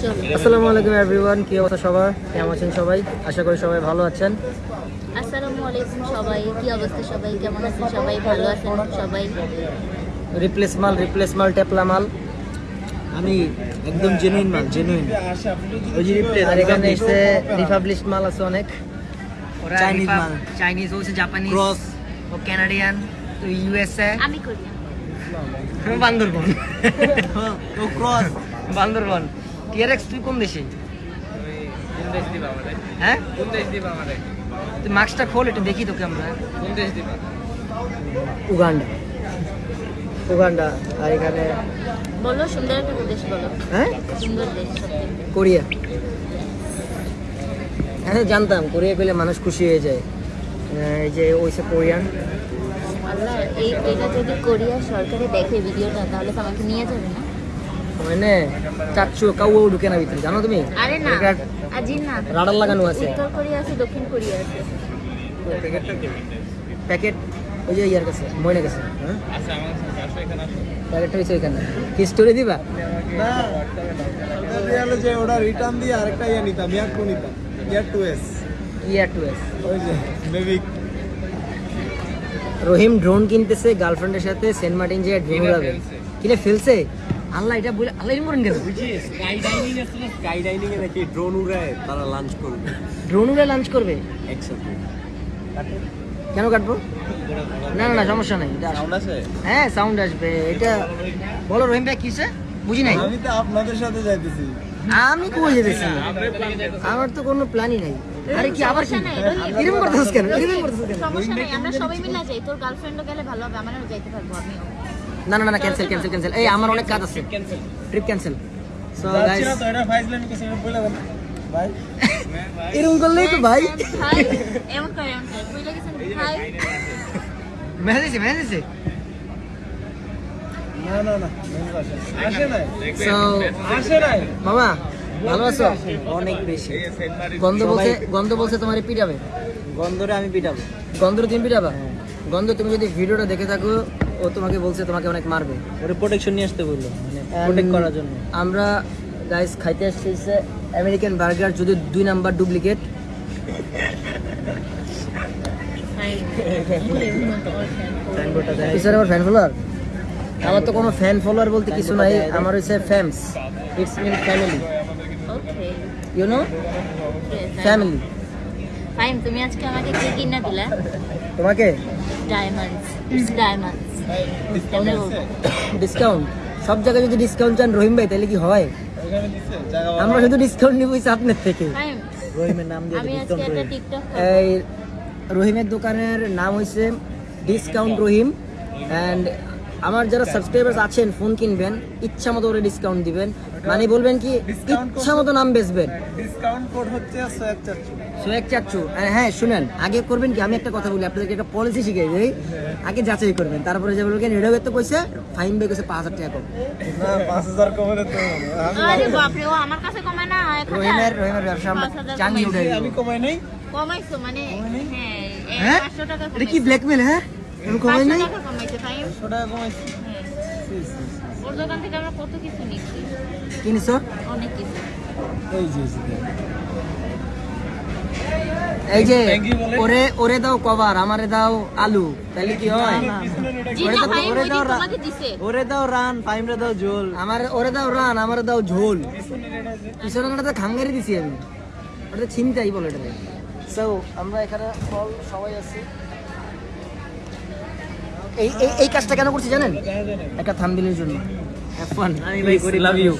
আসসালামু আলাইকুম এভরিওয়ান কি অবস্থা সবার? কেমন আছেন সবাই? আশা করি সবাই ভালো আছেন। আসসালামু আলাইকুম সবাই। কি অবস্থা সবাই? কেমন আছেন সবাই? ভালো আছেন সবাই? রিপ্লেস মাল রিপ্লেস মাল টেপলা মাল। আমি একদম জেনুইন মাল জেনুইন ওই যে রিপ্লেস আর এখানে এসে রিপাবলিশ মাল আছে অনেক। ওরা Chinese মাল। চাইনিজ হচ্ছে জাপানিজ ক্রস ও কানাডিয়ান তো ইউএসএ আমি করি। বান্দরবন। ও ক্রস বান্দরবন। টিআরএক্স তুই কোন দেশে হ্যাঁ? তুই মাস্কটা খোল একটু দেখি তোকে আমরা। উগান্ডা। উগান্ডা আর এখানে বলো সুন্দর একটা দেশ বলো। হ্যাঁ? সুন্দর দেশ কোরিয়া। হ্যাঁ জানতাম কোরিয়া গেলে মানুষ খুশি হয়ে যায়। এই যে ওইসে কোরিয়ান। আল্লাহ এই এটা যদি কোরিয়া সরকারে দেখে ভিডিওটা তাহলে তো আমাকে নিয়ে যাবে না? মানে চাচ্ছু কাউ ঢুকে না ভিতরে জানো তুমি? আরে না না। রাডার লাগানো আছে। উত্তর কোরিয়া আছে দক্ষিণ কোরিয়া আছে। প্যাকেট ওই যে ইয়ার কাছে ময়না কাছে হ্যাঁ? প্যাকেটটা হয়েছে ওইখানে। কি স্টোরি দিবা? না যে ওটা রিটার্ন দিয়ে আরেকটা ইয়া নিতাম ইয়ার টু নিতাম air two S air two S ওই যে বেবি রহিম ড্রোন কিনতেছে গার্লফ্রেন্ডের সাথে সেন্ট মার্টিন যে ড্রোন উড়াবে। কিনে ফেলছে? আল্লাহ এটা বলে আল্লাহ এরকম করেন কেন স্কাই ডাইনিং আছে না স্কাই ডাইনিং এ নাকি ড্রোন উড়ায় তারা লাঞ্চ করবে। ড্রোন উড়ে লাঞ্চ করবে? একসাথে কেন কাটবো? না না না সমস্যা নাই। এটা সাউন্ড আছে? হ্যাঁ সাউন্ড আসবে। এটা বলো রহিম ভাই কিসে? বুঝি নাই? আমি তো আপনাদের সাথে যাইতেছি। আমি কই যেতেছি আমার তো কোনো প্ল্যানই নাই। আরে কি আবার কি? করতেছিস কেন? করতেছিস কেন? সমস্যা নেই আমরা সবাই মিলে যাই। তোর গার্লফ্রেন্ডও গেলে ভালো হবে আমারও যাইতে পারব আমিও। না না না ক্যান্সেল ক্যান্সেল ক্যান্সেল এই আমার অনেক কাজ আছে। ট্রিপ ক্যান্সেল সো গাইস তো এটা ফাইজলামি কিছু বলে দেন। ভাই। এরকম করলেই তো ভাই। হাই এমন করে এমন করে। বুঝলে গেছেন হাই মেসেজ দিছে মেসেজ দিছে। না না না আসে নাই? সো আসে নাই? মামা ভালো আছো? অনেক বেশি। গন্ধ বলছে গন্ধ বলছে তোমার পিটাবে। গন্ধরে আমি পিটাবো। গন্ধ তুমি পিটাবা? গন্ধ তুমি যদি ভিডিওটা দেখে থাকো ও তোমাকে বলছে তোমাকে অনেক মারবে। ওরে প্রোটেকশন নিয়ে আসতে বলল মানে প্রোটেক্ট করার জন্য। আমরা গাইস খাইতে আসছি আমেরিকান বার্গার যদি দুই নাম্বার ডুপ্লিকেট পিছনে আমার ফ্যান ফলোয়ার আমার তো কোনো ফ্যান ফলোয়ার বলতে কিছু নাই আমার হচ্ছে fams it's mean family you know family fine তুমি আজকে আমাকে কি কিনা দিলা? তোমাকে? ডায়মন্ডস ইটস ডায়মন্ডস ডিসকাউন্ট সব জায়গায় যদি ডিসকাউন্ট চান রহিম ভাই তাহলে কি হয়? আমরা শুধু ডিসকাউন্ট নিব আপনার থেকে। রহিমের নাম দিয়ে আমি আজকে একটা টিকটক এই রহিমের দোকানের নাম হয়েছে ডিসকাউন্ট রহিম অ্যান্ড আমার যারা সাবস্ক্রাইবার্স আছেন ফোন কিনবেন ইচ্ছা মতো করে ডিসকাউন্ট দিবেন। মানে বলবেন কি ইচ্ছা মতো নাম বেচবেন। ডিসকাউন্ট কোড হচ্ছে সোয়াক হ্যাঁ শুনেন আগে করবেন কি আমি একটা কথা বলি আপনাদেরকে একটা পলিসি শিখিয়ে দিই। আগে যাচাই করবেন তারপরে যে বলবেন রেডিও তো কইছে ফাইন বে কইছে পাঁচ হাজার টাকা কম। না পাঁচ হাজার কমে তো আরে বাপরে ও আমার কাছে কমায় না এক রহিমের রহিমের ব্যবসা আমরা চাঙ্গি উঠে আমি কমাই নাই। কমাইছো মানে হ্যাঁ হ্যাঁ? টাকা এটা কি ব্ল্যাকমেল হ্যাঁ? কমাই নাই? টাকা কমাইছে ফাইন একশো টাকা কমাইছি। হ্যাঁ ওর দোকান থেকে আমরা কত কিছু নিচ্ছি? কিনছো অনেক কিছু। এই যে এই। ওরে ওরে দাও কভার আমারে দাও আলু। তাহলে কি হয়? ওরে দাও- ওরে দাও রা- তোমাকে দিছে। ওরে দাও রান ফাইমরে দাও জোল আমার ওরে দাও রান আমারে দাও ঝোল। পিছনে ওটা খাঙ্গারি দিছি আমি। ওটা ছিনতাই বলে এটা সো আমরা এখানে ফল সবাই আছি। এই এই কাজটা কেন করছি জানেন? একটা থাম্বিলের জন্য। হ্যাভ ফান আমি ভাই করি লাভ ইউ